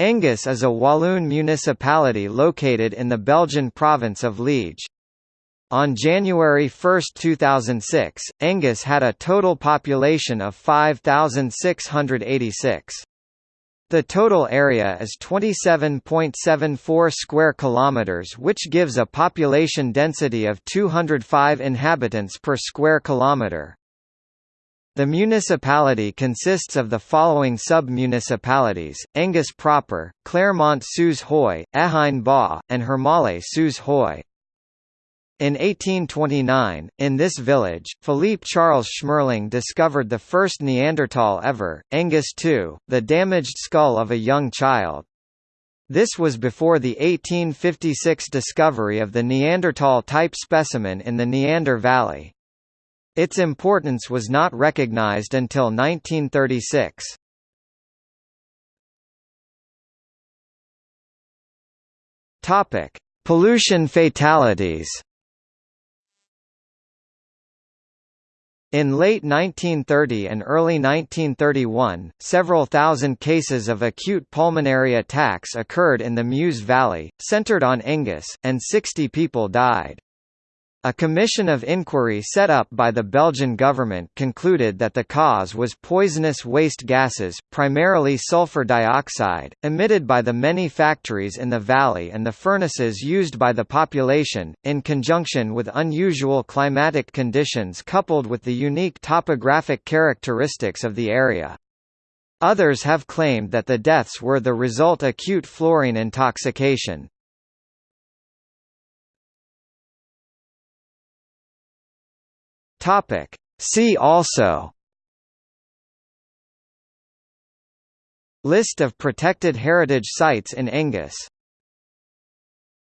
Engis is a Walloon municipality located in the Belgian province of Liege. On January 1, 2006, Engis had a total population of 5,686. The total area is 27.74 square kilometers which gives a population density of 205 inhabitants per square kilometer. The municipality consists of the following sub-municipalities, Engis proper, Clermont-sous-Huy, Ehine-Bas, and Hermalle-sous-Huy. In 1829, in this village, Philippe Charles Schmerling discovered the first Neanderthal ever, Engis II, the damaged skull of a young child. This was before the 1856 discovery of the Neanderthal type specimen in the Neander Valley. Its importance was not recognized until 1936. Topic: Pollution fatalities. In late 1930 and early 1931, several thousand cases of acute pulmonary attacks occurred in the Meuse Valley, centered on Engis, and 60 people died. A commission of inquiry set up by the Belgian government concluded that the cause was poisonous waste gases, primarily sulfur dioxide, emitted by the many factories in the valley and the furnaces used by the population, in conjunction with unusual climatic conditions coupled with the unique topographic characteristics of the area. Others have claimed that the deaths were the result of acute fluorine intoxication. Topic. See also List of protected heritage sites in Engis